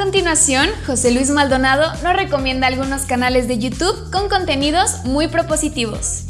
continuación, José Luis Maldonado nos recomienda algunos canales de YouTube con contenidos muy propositivos.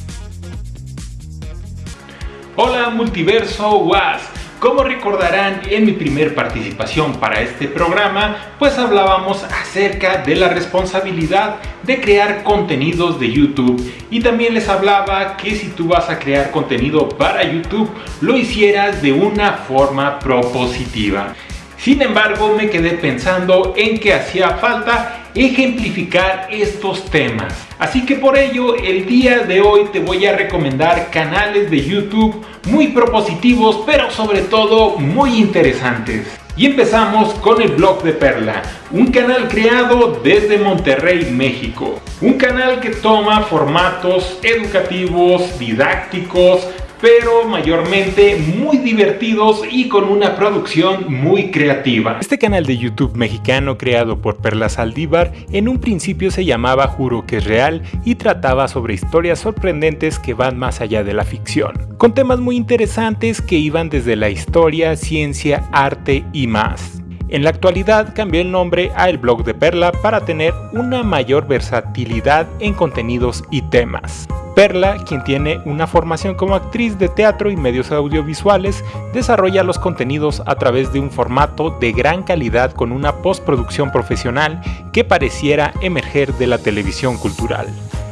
Hola Multiverso Was. Como recordarán en mi primer participación para este programa, pues hablábamos acerca de la responsabilidad de crear contenidos de YouTube y también les hablaba que si tú vas a crear contenido para YouTube, lo hicieras de una forma propositiva. Sin embargo, me quedé pensando en que hacía falta ejemplificar estos temas. Así que por ello, el día de hoy te voy a recomendar canales de YouTube muy propositivos, pero sobre todo muy interesantes. Y empezamos con el blog de Perla, un canal creado desde Monterrey, México. Un canal que toma formatos educativos, didácticos, pero mayormente muy divertidos y con una producción muy creativa. Este canal de YouTube mexicano creado por Perla Saldívar en un principio se llamaba Juro que es real y trataba sobre historias sorprendentes que van más allá de la ficción, con temas muy interesantes que iban desde la historia, ciencia, arte y más. En la actualidad cambió el nombre a El Blog de Perla para tener una mayor versatilidad en contenidos y temas. Perla, quien tiene una formación como actriz de teatro y medios audiovisuales, desarrolla los contenidos a través de un formato de gran calidad con una postproducción profesional que pareciera emerger de la televisión cultural.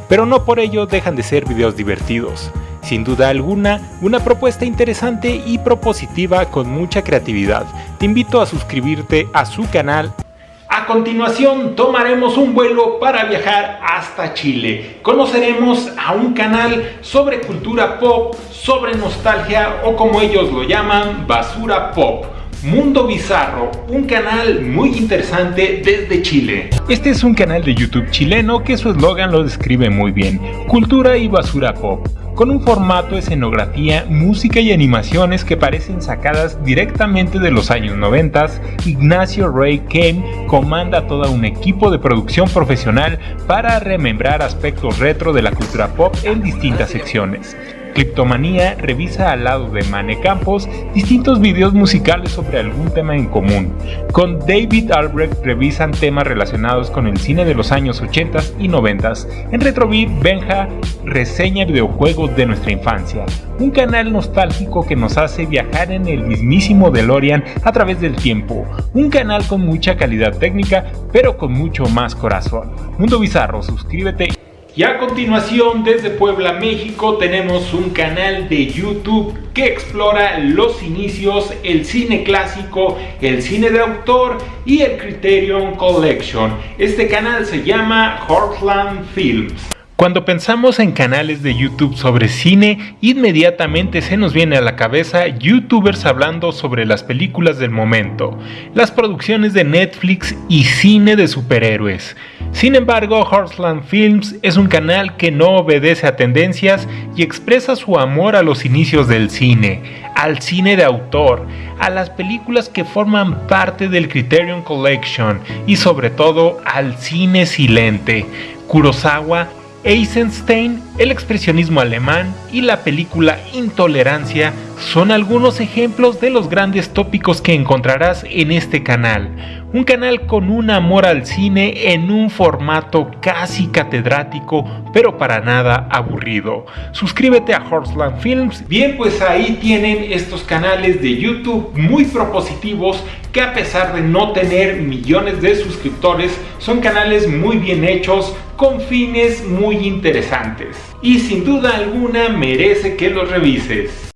Pero no por ello dejan de ser videos divertidos. Sin duda alguna, una propuesta interesante y propositiva con mucha creatividad. Te invito a suscribirte a su canal continuación tomaremos un vuelo para viajar hasta Chile. Conoceremos a un canal sobre cultura pop, sobre nostalgia o como ellos lo llaman, basura pop. Mundo Bizarro, un canal muy interesante desde Chile. Este es un canal de YouTube chileno que su eslogan lo describe muy bien, cultura y basura pop con un formato, escenografía, música y animaciones que parecen sacadas directamente de los años 90, Ignacio Ray Kane comanda todo un equipo de producción profesional para remembrar aspectos retro de la cultura pop en distintas secciones. Cryptomanía revisa al lado de Mane Campos distintos videos musicales sobre algún tema en común. Con David Albrecht revisan temas relacionados con el cine de los años 80 y 90. En Retrobeat, Benja reseña videojuegos de nuestra infancia. Un canal nostálgico que nos hace viajar en el mismísimo DeLorean a través del tiempo. Un canal con mucha calidad técnica, pero con mucho más corazón. Mundo Bizarro, suscríbete y a continuación desde Puebla, México tenemos un canal de YouTube que explora los inicios, el cine clásico, el cine de autor y el Criterion Collection. Este canal se llama Heartland Films. Cuando pensamos en canales de YouTube sobre cine, inmediatamente se nos viene a la cabeza youtubers hablando sobre las películas del momento, las producciones de Netflix y cine de superhéroes. Sin embargo, Horseland Films es un canal que no obedece a tendencias y expresa su amor a los inicios del cine, al cine de autor, a las películas que forman parte del Criterion Collection y sobre todo al cine silente. Kurosawa Eisenstein, el expresionismo alemán y la película Intolerancia son algunos ejemplos de los grandes tópicos que encontrarás en este canal. Un canal con un amor al cine en un formato casi catedrático, pero para nada aburrido. Suscríbete a Horseland Films. Bien, pues ahí tienen estos canales de YouTube muy propositivos que a pesar de no tener millones de suscriptores, son canales muy bien hechos con fines muy interesantes. Y sin duda alguna merece que los revises.